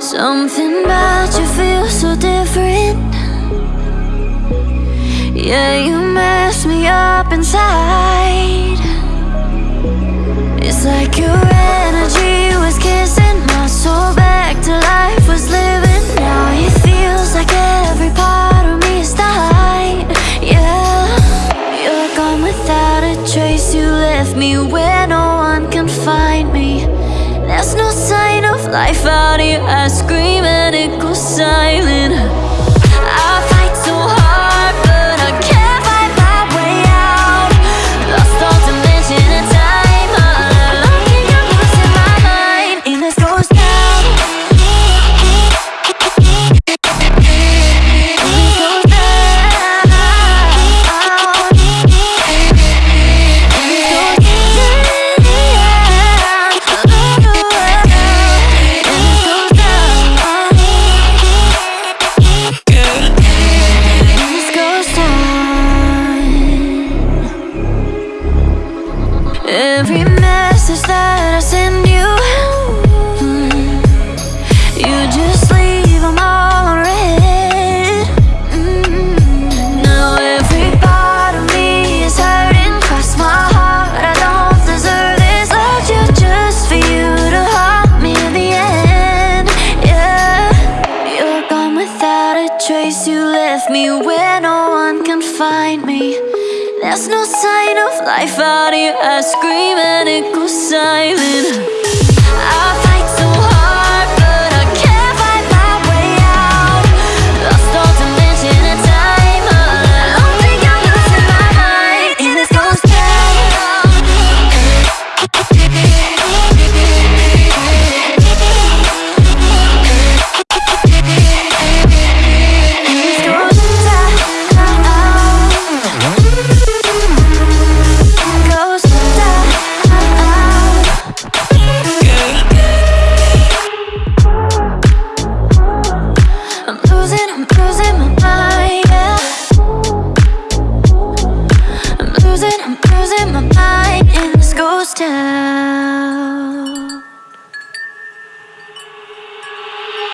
Something about you feels so different. Yeah, you mess me up inside. It's like your energy was kissing my soul back to life was living. Now it feels like every part of me is dying. Yeah, you're gone without a trace. You left me where no one can find me. There's no sign life out here I scream and it goes silent Every message that I send you mm, You just leave them all unread Mm, Now every part of me is hurting. Cross my heart, I don't deserve this. Loved you just for you to haunt me in the end. Yeah, you're gone without a trace. You left me where no one can find me There's no sign of life out here. I scream and it goes silent losing, I'm losing my mind in this ghost town.